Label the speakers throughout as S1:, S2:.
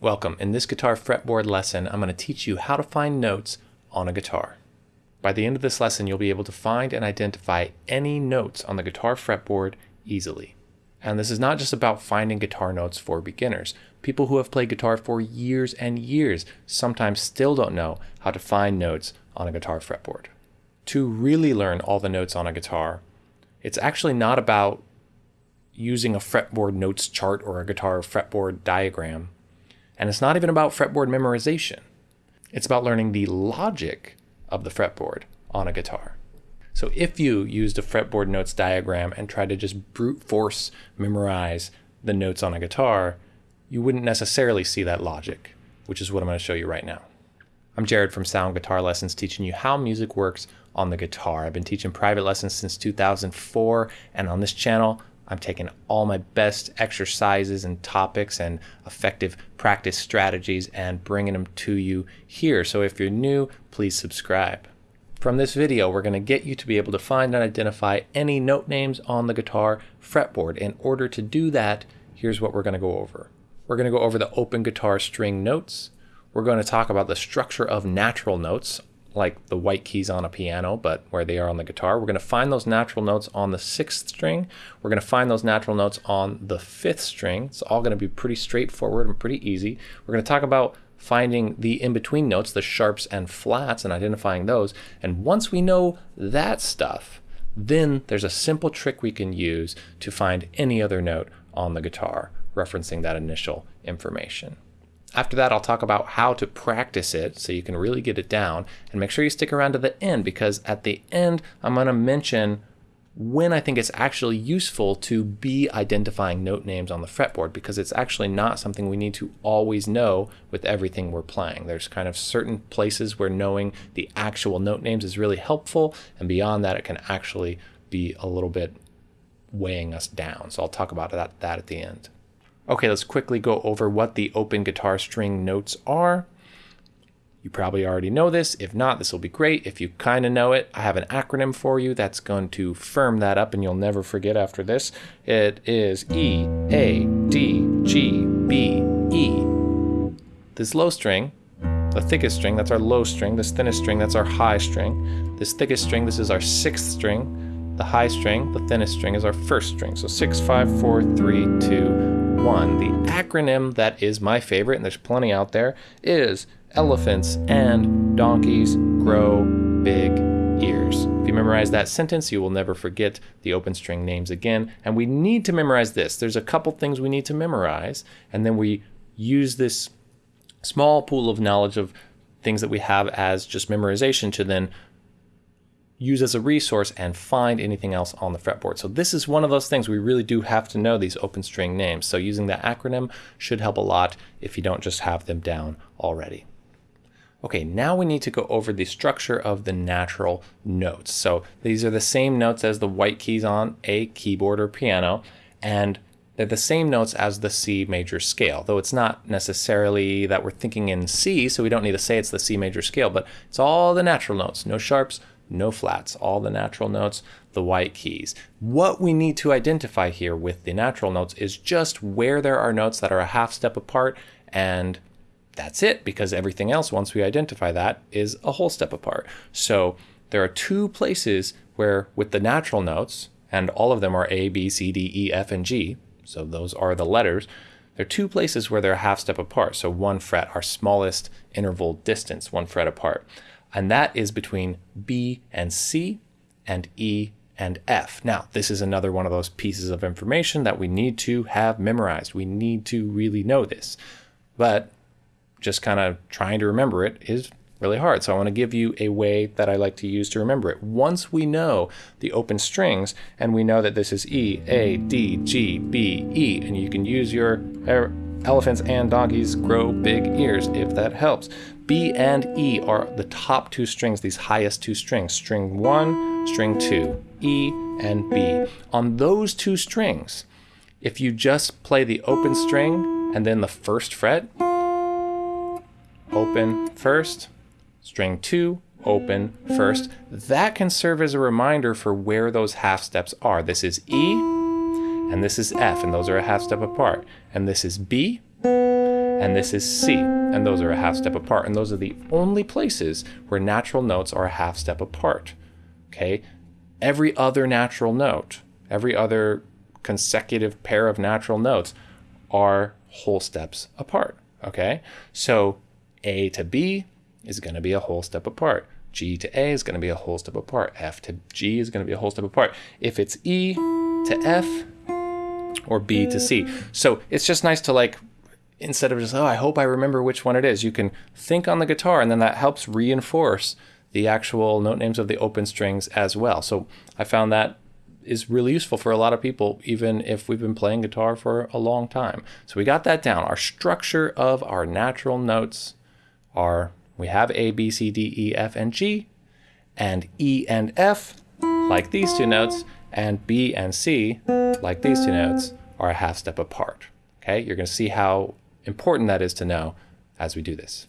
S1: Welcome. In this guitar fretboard lesson, I'm going to teach you how to find notes on a guitar. By the end of this lesson, you'll be able to find and identify any notes on the guitar fretboard easily. And this is not just about finding guitar notes for beginners. People who have played guitar for years and years sometimes still don't know how to find notes on a guitar fretboard. To really learn all the notes on a guitar, it's actually not about using a fretboard notes chart or a guitar fretboard diagram and it's not even about fretboard memorization. It's about learning the logic of the fretboard on a guitar. So if you used a fretboard notes diagram and tried to just brute force memorize the notes on a guitar, you wouldn't necessarily see that logic, which is what I'm going to show you right now. I'm Jared from Sound Guitar Lessons teaching you how music works on the guitar. I've been teaching private lessons since 2004 and on this channel I'm taking all my best exercises and topics and effective practice strategies and bringing them to you here. So if you're new, please subscribe. From this video, we're going to get you to be able to find and identify any note names on the guitar fretboard. In order to do that, here's what we're going to go over. We're going to go over the open guitar string notes. We're going to talk about the structure of natural notes like the white keys on a piano, but where they are on the guitar. We're going to find those natural notes on the sixth string. We're going to find those natural notes on the fifth string. It's all going to be pretty straightforward and pretty easy. We're going to talk about finding the in-between notes, the sharps and flats, and identifying those. And once we know that stuff, then there's a simple trick we can use to find any other note on the guitar, referencing that initial information. After that, I'll talk about how to practice it so you can really get it down. And make sure you stick around to the end because at the end, I'm going to mention when I think it's actually useful to be identifying note names on the fretboard because it's actually not something we need to always know with everything we're playing. There's kind of certain places where knowing the actual note names is really helpful, and beyond that, it can actually be a little bit weighing us down. So I'll talk about that, that at the end. Okay, let's quickly go over what the open guitar string notes are. You probably already know this. If not, this will be great. If you kind of know it, I have an acronym for you that's going to firm that up and you'll never forget after this. It is E, A, D, G, B, E. This low string, the thickest string, that's our low string. This thinnest string, that's our high string. This thickest string, this is our sixth string. The high string, the thinnest string, is our first string. So six, five, four, three, two, one. The acronym that is my favorite, and there's plenty out there, is elephants and donkeys grow big ears. If you memorize that sentence, you will never forget the open string names again. And we need to memorize this. There's a couple things we need to memorize, and then we use this small pool of knowledge of things that we have as just memorization to then use as a resource and find anything else on the fretboard. So this is one of those things we really do have to know these open string names. So using the acronym should help a lot if you don't just have them down already. Okay, now we need to go over the structure of the natural notes. So these are the same notes as the white keys on a keyboard or piano, and they're the same notes as the C major scale, though it's not necessarily that we're thinking in C, so we don't need to say it's the C major scale, but it's all the natural notes, no sharps, no flats, all the natural notes, the white keys. What we need to identify here with the natural notes is just where there are notes that are a half step apart and that's it because everything else, once we identify that, is a whole step apart. So there are two places where with the natural notes, and all of them are A, B, C, D, E, F, and G, so those are the letters, there are two places where they're a half step apart. So one fret, our smallest interval distance, one fret apart and that is between B and C and E and F. Now, this is another one of those pieces of information that we need to have memorized. We need to really know this. But just kind of trying to remember it is really hard. So I want to give you a way that I like to use to remember it. Once we know the open strings and we know that this is E, A, D, G, B, E, and you can use your uh, elephants and donkeys grow big ears if that helps. B and E are the top two strings, these highest two strings, string one, string two, E and B. On those two strings, if you just play the open string and then the first fret, open first, string two, open first, that can serve as a reminder for where those half steps are. This is E and this is F, and those are a half step apart. And this is B and this is C, and those are a half step apart. And those are the only places where natural notes are a half step apart. Okay, every other natural note, every other consecutive pair of natural notes are whole steps apart. Okay, so A to B is going to be a whole step apart. G to A is going to be a whole step apart. F to G is going to be a whole step apart. If it's E to F or B to C. So it's just nice to like, instead of just, oh, I hope I remember which one it is, you can think on the guitar and then that helps reinforce the actual note names of the open strings as well. So I found that is really useful for a lot of people, even if we've been playing guitar for a long time. So we got that down. Our structure of our natural notes are we have A, B, C, D, E, F, and G, and E and F, like these two notes, and B and C, like these two notes, are a half step apart. Okay, you're going to see how important that is to know as we do this.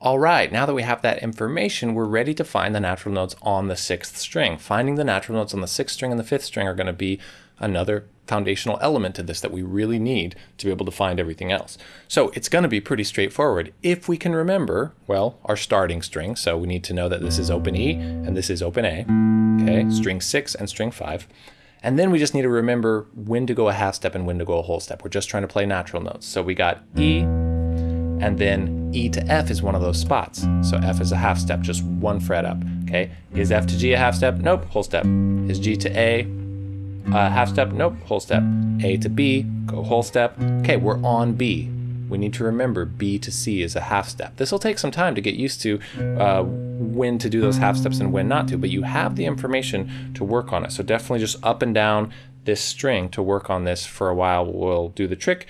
S1: All right, now that we have that information, we're ready to find the natural notes on the sixth string. Finding the natural notes on the sixth string and the fifth string are going to be another foundational element to this that we really need to be able to find everything else. So it's going to be pretty straightforward if we can remember, well, our starting string. So we need to know that this is open E and this is open A, okay, string six and string five. And then we just need to remember when to go a half step and when to go a whole step. We're just trying to play natural notes. So we got E, and then E to F is one of those spots. So F is a half step, just one fret up, okay? Is F to G a half step? Nope, whole step. Is G to A a half step? Nope, whole step. A to B, go whole step. Okay, we're on B. We need to remember B to C is a half step. This will take some time to get used to uh, when to do those half steps and when not to, but you have the information to work on it. So definitely just up and down this string to work on this for a while will do the trick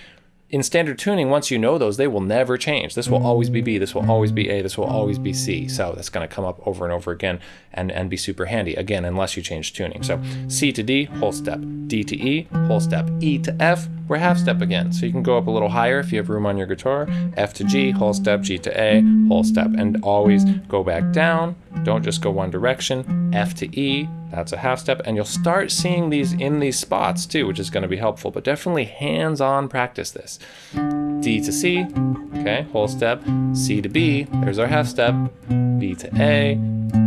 S1: in standard tuning, once you know those, they will never change. This will always be B, this will always be A, this will always be C. So that's going to come up over and over again and, and be super handy, again, unless you change tuning. So C to D, whole step. D to E, whole step. E to F, we're half step again. So you can go up a little higher if you have room on your guitar. F to G, whole step. G to A, whole step. And always go back down. Don't just go one direction. F to E, that's a half step. And you'll start seeing these in these spots too, which is going to be helpful. But definitely hands-on practice this. D to C, okay, whole step. C to B, there's our half step. B to A,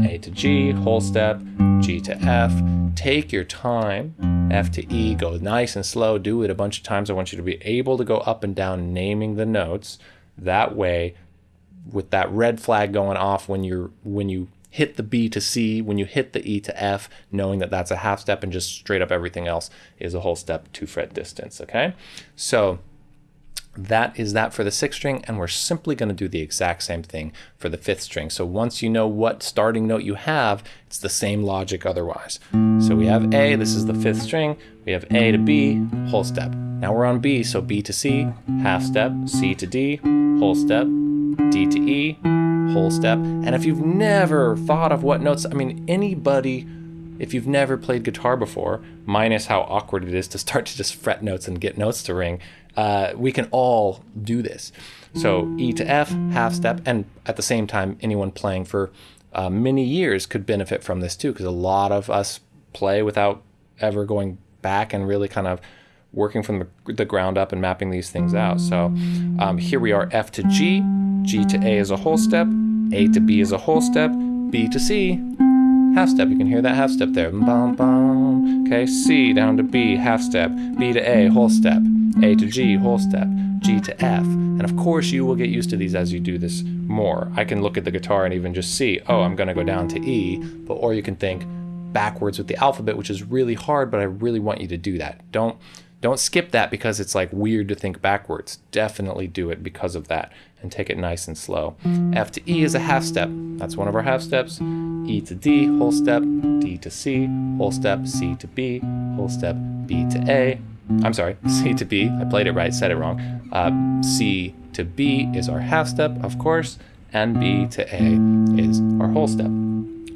S1: A to G, whole step. G to F. Take your time. F to E, go nice and slow. Do it a bunch of times. I want you to be able to go up and down naming the notes. That way, with that red flag going off when you're when you hit the B to C, when you hit the E to F, knowing that that's a half step and just straight up everything else is a whole step two fret distance, okay? So that is that for the sixth string, and we're simply going to do the exact same thing for the fifth string. So once you know what starting note you have, it's the same logic otherwise. So we have A, this is the fifth string, we have A to B, whole step. Now we're on B, so B to C, half step, C to D, whole step, D to E, whole step. And if you've never thought of what notes, I mean, anybody, if you've never played guitar before, minus how awkward it is to start to just fret notes and get notes to ring, uh, we can all do this. So E to F, half step, and at the same time, anyone playing for uh, many years could benefit from this too, because a lot of us play without ever going back and really kind of working from the, the ground up and mapping these things out. So um, here we are F to G, G to A is a whole step, A to B is a whole step, B to C, half step. You can hear that half step there. Bum, bum. Okay, C down to B, half step, B to A, whole step, A to G, whole step, G to F. And of course, you will get used to these as you do this more. I can look at the guitar and even just see, oh, I'm going to go down to E, but or you can think backwards with the alphabet, which is really hard, but I really want you to do that. Don't don't skip that because it's like weird to think backwards. Definitely do it because of that and take it nice and slow. F to E is a half step. That's one of our half steps. E to D, whole step. D to C, whole step. C to B, whole step. B to A. I'm sorry, C to B. I played it right, said it wrong. Uh, C to B is our half step, of course, and B to A is our whole step.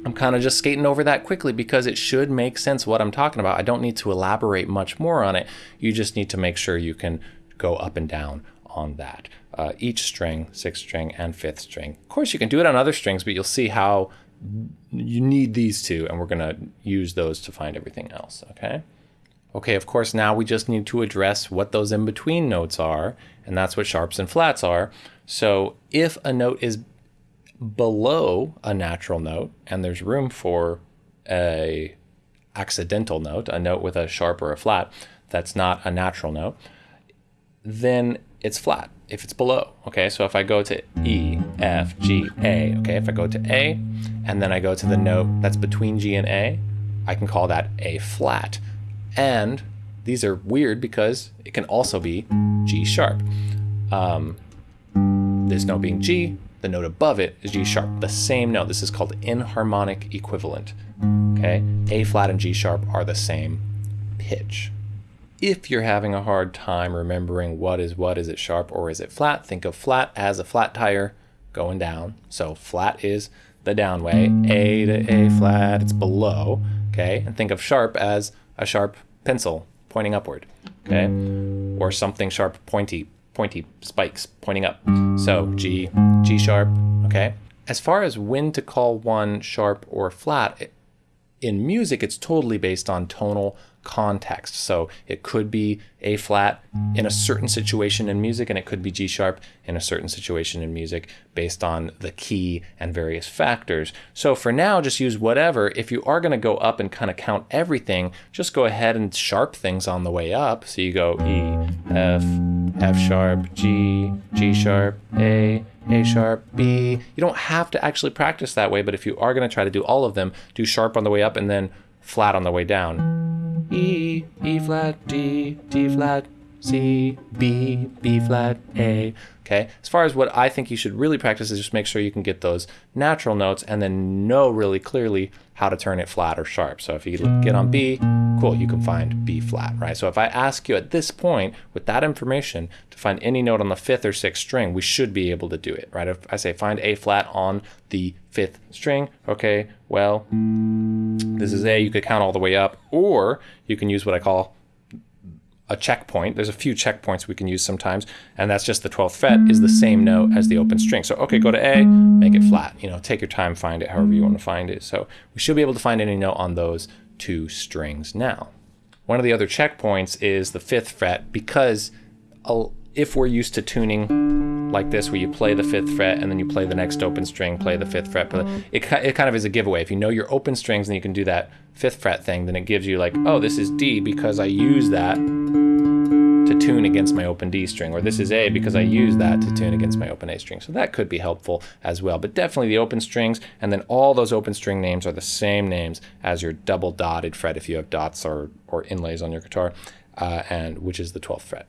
S1: I'm kind of just skating over that quickly because it should make sense what I'm talking about. I don't need to elaborate much more on it. You just need to make sure you can go up and down on that. Uh, each string, sixth string and fifth string. Of course, you can do it on other strings, but you'll see how you need these two, and we're going to use those to find everything else, okay? Okay, of course, now we just need to address what those in between notes are, and that's what sharps and flats are. So if a note is below a natural note and there's room for a accidental note, a note with a sharp or a flat that's not a natural note, then it's flat if it's below. Okay, so if I go to E, F, G, A, okay, if I go to A and then I go to the note that's between G and A, I can call that A flat. And these are weird because it can also be G sharp. Um, this note being G, the note above it is G sharp, the same note. This is called enharmonic equivalent. Okay, A flat and G sharp are the same pitch. If you're having a hard time remembering what is what, is it sharp or is it flat, think of flat as a flat tire going down. So flat is the down way, A to A flat, it's below, okay? And think of sharp as a sharp pencil pointing upward, okay? Or something sharp, pointy, pointy spikes pointing up. So G, G sharp, okay? As far as when to call one sharp or flat, in music, it's totally based on tonal context. So it could be A flat in a certain situation in music, and it could be G sharp in a certain situation in music based on the key and various factors. So for now, just use whatever. If you are going to go up and kind of count everything, just go ahead and sharp things on the way up. So you go E, F, F sharp, G, G sharp, A, a sharp, B. You don't have to actually practice that way, but if you are going to try to do all of them, do sharp on the way up and then flat on the way down. E, E flat, D, D flat, C, B, B flat, A. Okay. As far as what I think you should really practice is just make sure you can get those natural notes and then know really clearly how to turn it flat or sharp. So if you get on B, cool, you can find B flat, right? So if I ask you at this point with that information to find any note on the fifth or sixth string, we should be able to do it, right? If I say find A flat on the fifth string, okay, well, this is A, you could count all the way up, or you can use what I call a checkpoint. There's a few checkpoints we can use sometimes, and that's just the 12th fret is the same note as the open string. So, okay, go to A, make it flat. You know, take your time, find it however you want to find it. So we should be able to find any note on those two strings now. One of the other checkpoints is the fifth fret because if we're used to tuning like this, where you play the fifth fret and then you play the next open string, play the fifth fret, it, it kind of is a giveaway. If you know your open strings and you can do that fifth fret thing, then it gives you like, oh, this is D because I use that to tune against my open D string, or this is A because I use that to tune against my open A string. So that could be helpful as well. But definitely the open strings, and then all those open string names are the same names as your double dotted fret if you have dots or, or inlays on your guitar, uh, and which is the 12th fret.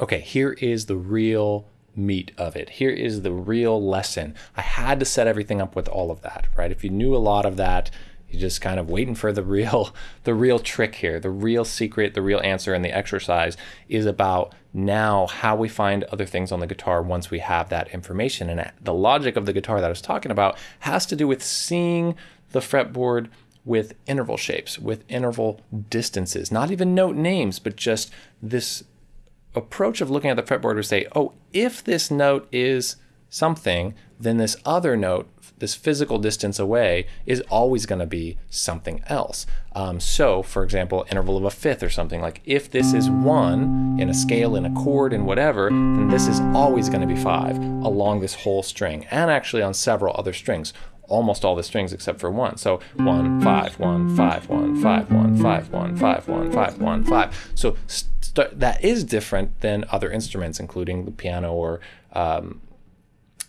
S1: Okay, here is the real meat of it. Here is the real lesson. I had to set everything up with all of that, right? If you knew a lot of that, you're just kind of waiting for the real the real trick here. The real secret, the real answer and the exercise is about now how we find other things on the guitar once we have that information. And the logic of the guitar that I was talking about has to do with seeing the fretboard with interval shapes, with interval distances, not even note names, but just this approach of looking at the fretboard would say, oh, if this note is something, then this other note, this physical distance away, is always going to be something else. Um, so, for example, interval of a fifth or something like if this is one in a scale, in a chord, in whatever, then this is always going to be five along this whole string, and actually on several other strings almost all the strings except for one. So one, five, one, five, one, five, one, five, one, five, one, five, one, five. So that is different than other instruments, including the piano or um,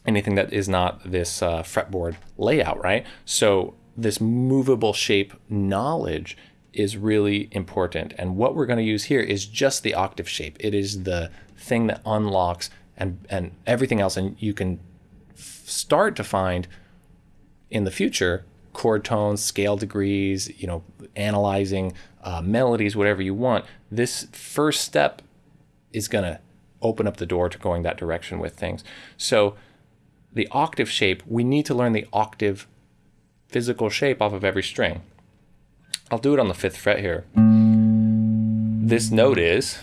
S1: anything that is not this uh, fretboard layout, right? So this movable shape knowledge is really important. And what we're going to use here is just the octave shape. It is the thing that unlocks and, and everything else. And you can start to find in the future chord tones, scale degrees, you know, analyzing uh, melodies, whatever you want. This first step is going to open up the door to going that direction with things. So the octave shape, we need to learn the octave physical shape off of every string. I'll do it on the fifth fret here. This note is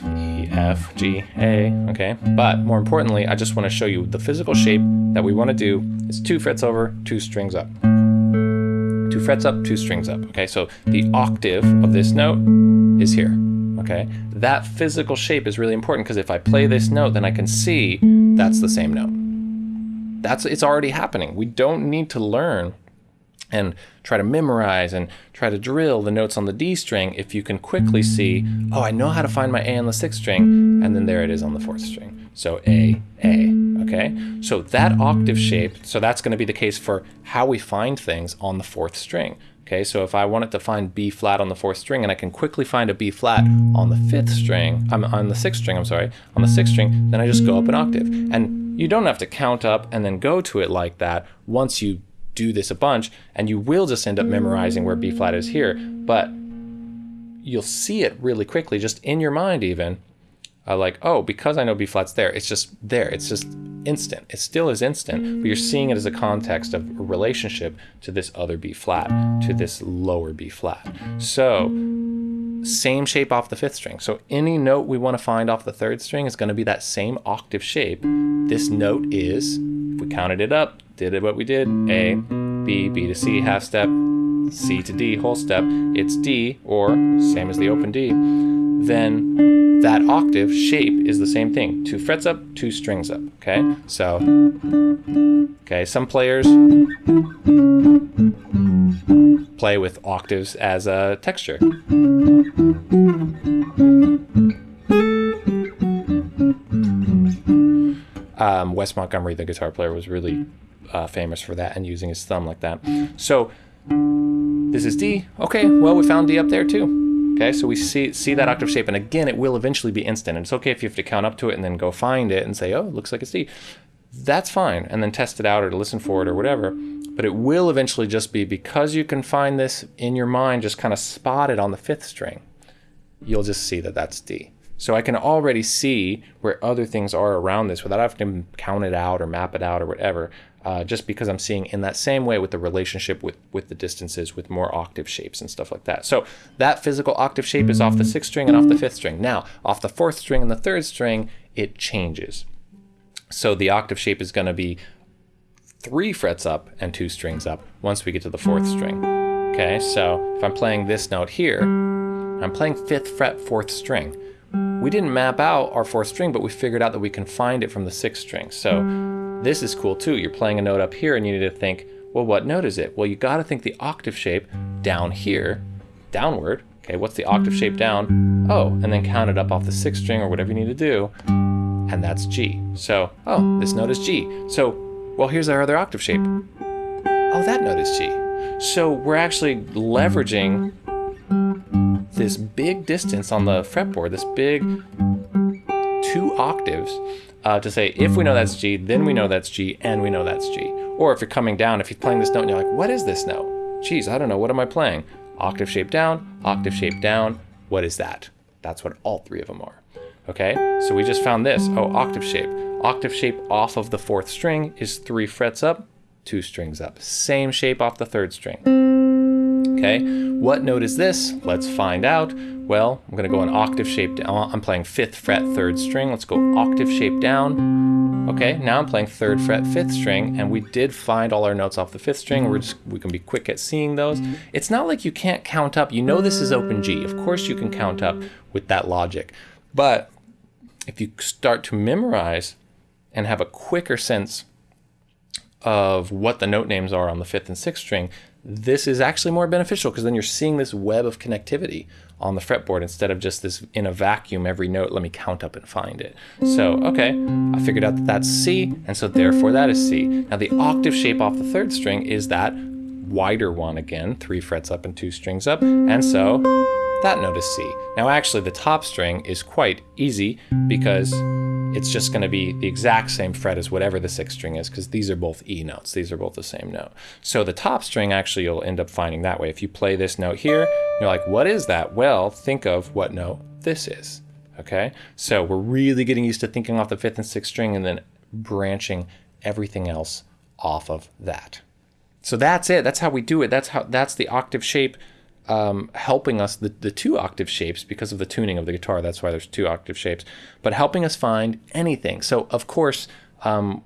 S1: F, G, A, okay? But more importantly, I just want to show you the physical shape that we want to do is two frets over, two strings up. Two frets up, two strings up, okay? So the octave of this note is here, Okay, that physical shape is really important because if I play this note, then I can see that's the same note. That's it's already happening. We don't need to learn and try to memorize and try to drill the notes on the D string if you can quickly see, oh, I know how to find my A on the sixth string, and then there it is on the fourth string. So A, A, okay? So that octave shape, so that's gonna be the case for how we find things on the fourth string. Okay, so if I wanted to find B flat on the fourth string and I can quickly find a B flat on the fifth string, I'm on the sixth string, I'm sorry, on the sixth string, then I just go up an octave. And you don't have to count up and then go to it like that once you do this a bunch, and you will just end up memorizing where B flat is here, but you'll see it really quickly, just in your mind even, uh, like, oh, because I know B flat's there, it's just there. It's just instant. It still is instant, but you're seeing it as a context of a relationship to this other B flat, to this lower B flat. So same shape off the fifth string. So any note we want to find off the third string is going to be that same octave shape. This note is, if we counted it up, did it what we did, A, B, B to C, half step, C to D, whole step, it's D, or same as the open D, then that octave shape is the same thing. Two frets up, two strings up, okay? So, okay, some players play with octaves as a texture. Um, Wes Montgomery, the guitar player, was really uh, famous for that and using his thumb like that. So this is D. Okay, well, we found D up there too. Okay, so we see, see that octave shape, and again, it will eventually be instant. And it's okay if you have to count up to it and then go find it and say, oh, it looks like it's D. That's fine, and then test it out or to listen for it or whatever. But it will eventually just be because you can find this in your mind, just kind of spot it on the fifth string. You'll just see that that's D. So I can already see where other things are around this without having to count it out or map it out or whatever uh, just because I'm seeing in that same way with the relationship with, with the distances with more octave shapes and stuff like that. So that physical octave shape is off the sixth string and off the fifth string. Now, off the fourth string and the third string, it changes. So the octave shape is going to be three frets up and two strings up once we get to the fourth string. Okay, so if I'm playing this note here, I'm playing fifth fret, fourth string. We didn't map out our fourth string, but we figured out that we can find it from the sixth string. So this is cool too. You're playing a note up here and you need to think, well, what note is it? Well, you got to think the octave shape down here, downward. Okay, what's the octave shape down? Oh, and then count it up off the sixth string or whatever you need to do. And that's G. So, oh, this note is G. So, well, here's our other octave shape. Oh, that note is G. So we're actually leveraging this big distance on the fretboard, this big two octaves uh, to say if we know that's G, then we know that's G, and we know that's G. Or if you're coming down, if you're playing this note and you're like, what is this note? Geez, I don't know, what am I playing? Octave shape down, octave shape down, what is that? That's what all three of them are. Okay, so we just found this, oh, octave shape. Octave shape off of the fourth string is three frets up, two strings up. Same shape off the third string. Okay, what note is this? Let's find out. Well, I'm going to go an octave shape down. I'm playing fifth fret, third string. Let's go octave shape down. Okay, now I'm playing third fret, fifth string, and we did find all our notes off the fifth string. We're just, we can be quick at seeing those. It's not like you can't count up. You know this is open G. Of course you can count up with that logic. But if you start to memorize and have a quicker sense of what the note names are on the fifth and sixth string, this is actually more beneficial because then you're seeing this web of connectivity on the fretboard instead of just this in a vacuum every note let me count up and find it. So okay I figured out that that's C and so therefore that is C. Now the octave shape off the third string is that wider one again three frets up and two strings up and so that note is C now actually the top string is quite easy because it's just going to be the exact same fret as whatever the sixth string is because these are both E notes. These are both the same note. So the top string actually you'll end up finding that way. If you play this note here, you're like, what is that? Well, think of what note this is. Okay, so we're really getting used to thinking off the fifth and sixth string and then branching everything else off of that. So that's it. That's how we do it. That's how that's the octave shape um, helping us the, the two octave shapes because of the tuning of the guitar. That's why there's two octave shapes, but helping us find anything. So of course, um,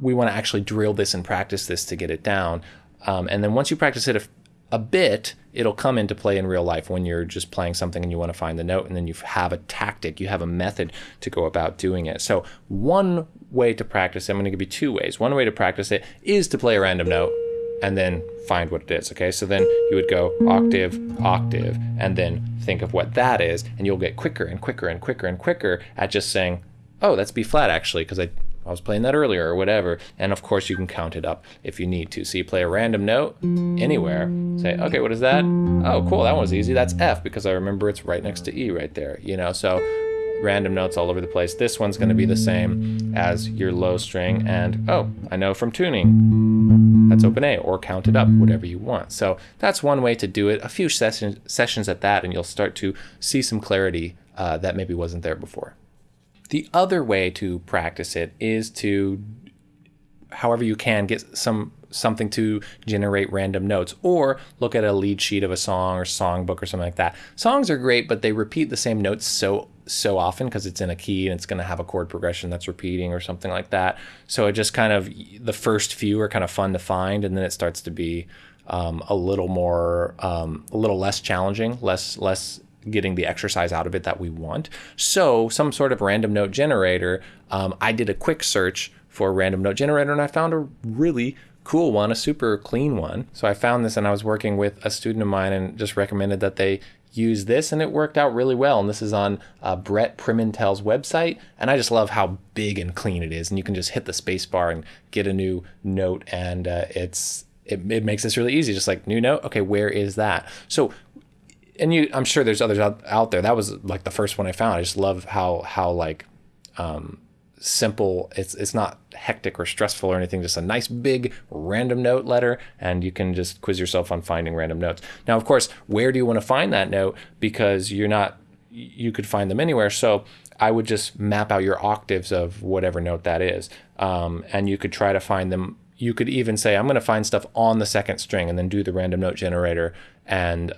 S1: we want to actually drill this and practice this to get it down. Um, and then once you practice it a bit, it'll come into play in real life when you're just playing something and you want to find the note and then you have a tactic, you have a method to go about doing it. So, one way to practice I'm going to give you two ways. One way to practice it is to play a random note and then find what it is. Okay, so then you would go octave, octave, and then think of what that is, and you'll get quicker and quicker and quicker and quicker at just saying, oh, that's B flat actually, because I I was playing that earlier or whatever. And of course, you can count it up if you need to. So you play a random note anywhere, say, okay, what is that? Oh, cool, that was easy. That's F because I remember it's right next to E right there, you know? So random notes all over the place. This one's going to be the same as your low string. And oh, I know from tuning, that's open A or count it up, whatever you want. So that's one way to do it. A few sessions, sessions at that, and you'll start to see some clarity uh, that maybe wasn't there before. The other way to practice it is to, however you can, get some something to generate random notes or look at a lead sheet of a song or songbook or something like that. Songs are great, but they repeat the same notes so so often because it's in a key and it's going to have a chord progression that's repeating or something like that. So it just kind of the first few are kind of fun to find and then it starts to be um, a little more um, a little less challenging, less less getting the exercise out of it that we want. So some sort of random note generator. Um, I did a quick search for a random note generator and I found a really cool one, a super clean one. So I found this and I was working with a student of mine and just recommended that they use this and it worked out really well. And this is on uh, Brett Primintel's website. And I just love how big and clean it is. And you can just hit the space bar and get a new note and uh, it's it, it makes this really easy. Just like new note. Okay, where is that? So and you i'm sure there's others out, out there that was like the first one i found i just love how how like um, simple. It's it's not hectic or stressful or anything just a nice big random note letter and you can just quiz yourself on finding random notes. Now of course where do you want to find that note? Because you're not you could find them anywhere so i would just map out your octaves of whatever note that is um, and you could try to find them. You could even say i'm going to find stuff on the second string and then do the random note generator and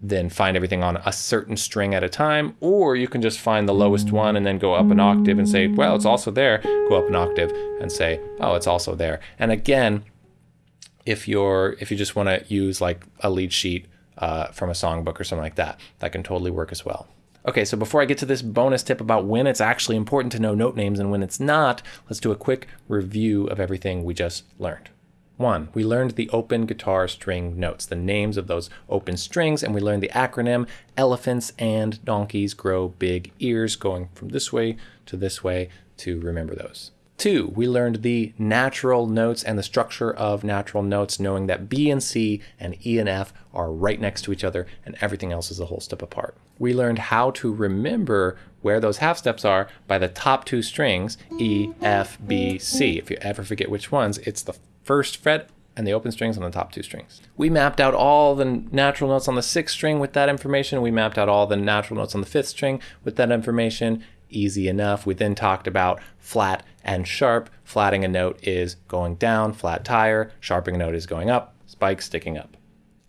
S1: then find everything on a certain string at a time, or you can just find the lowest one and then go up an octave and say, well, it's also there. Go up an octave and say, oh, it's also there. And again, if you're if you just want to use like a lead sheet uh, from a songbook or something like that, that can totally work as well. Okay, so before I get to this bonus tip about when it's actually important to know note names and when it's not, let's do a quick review of everything we just learned. One, we learned the open guitar string notes, the names of those open strings, and we learned the acronym Elephants and Donkeys Grow Big Ears, going from this way to this way to remember those. Two, we learned the natural notes and the structure of natural notes, knowing that B and C and E and F are right next to each other and everything else is a whole step apart. We learned how to remember where those half steps are by the top two strings, E, F, B, C. If you ever forget which ones, it's the first fret and the open strings on the top two strings. We mapped out all the natural notes on the sixth string with that information. We mapped out all the natural notes on the fifth string with that information. Easy enough. We then talked about flat and sharp. Flatting a note is going down, flat tire. Sharping a note is going up, spike sticking up.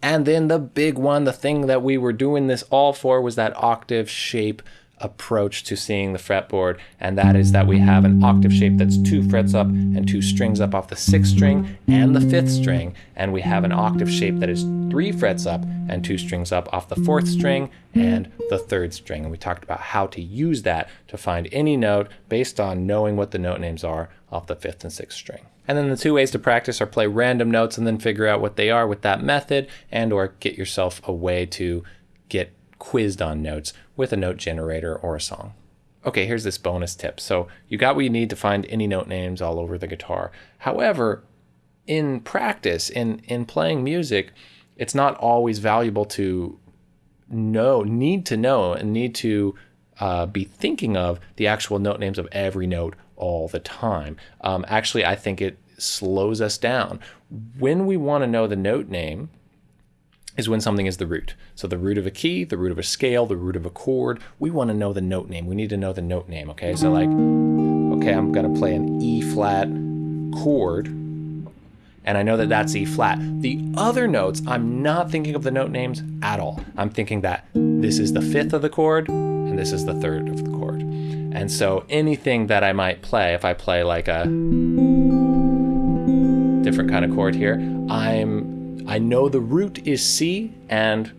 S1: And then the big one, the thing that we were doing this all for was that octave shape approach to seeing the fretboard, and that is that we have an octave shape that's two frets up and two strings up off the sixth string and the fifth string, and we have an octave shape that is three frets up and two strings up off the fourth string and the third string. And we talked about how to use that to find any note based on knowing what the note names are off the fifth and sixth string. And then the two ways to practice are play random notes and then figure out what they are with that method and or get yourself a way to get quizzed on notes with a note generator or a song. Okay, here's this bonus tip. So you got what you need to find any note names all over the guitar. However, in practice, in, in playing music, it's not always valuable to know, need to know, and need to uh, be thinking of the actual note names of every note all the time. Um, actually, I think it slows us down. When we want to know the note name, is when something is the root. So the root of a key, the root of a scale, the root of a chord. We want to know the note name. We need to know the note name, okay? So like, okay, I'm going to play an E flat chord, and I know that that's E flat. The other notes, I'm not thinking of the note names at all. I'm thinking that this is the fifth of the chord, and this is the third of the chord. And so anything that I might play, if I play like a different kind of chord here, I'm I know the root is C, and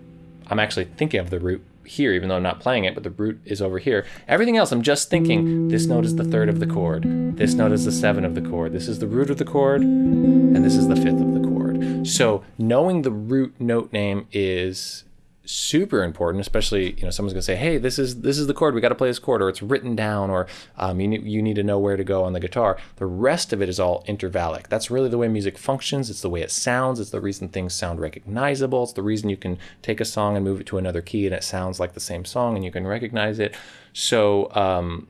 S1: I'm actually thinking of the root here, even though I'm not playing it, but the root is over here. Everything else, I'm just thinking this note is the third of the chord, this note is the seven of the chord, this is the root of the chord, and this is the fifth of the chord. So knowing the root note name is super important, especially you know someone's gonna say, "Hey, this is this is the chord. We got to play this chord," or it's written down, or um, you need, you need to know where to go on the guitar. The rest of it is all intervallic. That's really the way music functions. It's the way it sounds. It's the reason things sound recognizable. It's the reason you can take a song and move it to another key and it sounds like the same song and you can recognize it. So, um,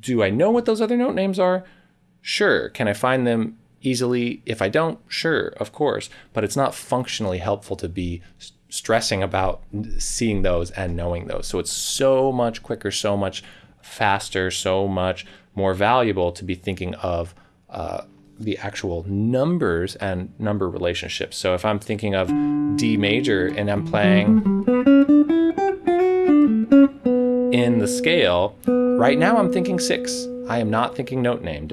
S1: do I know what those other note names are? Sure. Can I find them easily? If I don't, sure, of course. But it's not functionally helpful to be stressing about seeing those and knowing those. So it's so much quicker, so much faster, so much more valuable to be thinking of uh, the actual numbers and number relationships. So if I'm thinking of D major and I'm playing in the scale, right now I'm thinking six. I am not thinking note name.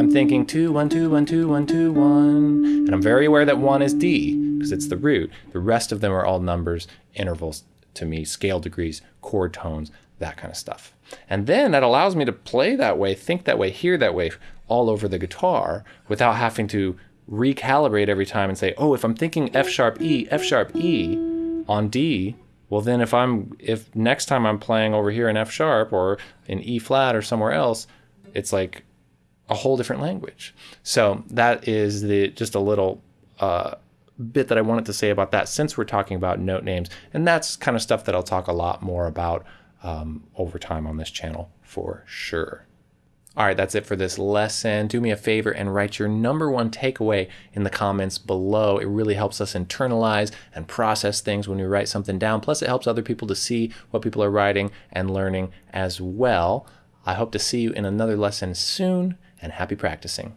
S1: I'm thinking two, one, two, one, two, one, two, one. And I'm very aware that one is D because it's the root. The rest of them are all numbers, intervals to me, scale degrees, chord tones, that kind of stuff. And then that allows me to play that way, think that way, hear that way all over the guitar without having to recalibrate every time and say, oh, if I'm thinking F sharp E, F sharp E on D, well, then if I'm if next time I'm playing over here in F sharp or in E flat or somewhere else, it's like a whole different language. So that is the just a little uh, bit that I wanted to say about that since we're talking about note names, and that's kind of stuff that I'll talk a lot more about um, over time on this channel for sure. All right, that's it for this lesson. Do me a favor and write your number one takeaway in the comments below. It really helps us internalize and process things when we write something down. Plus, it helps other people to see what people are writing and learning as well. I hope to see you in another lesson soon, and happy practicing.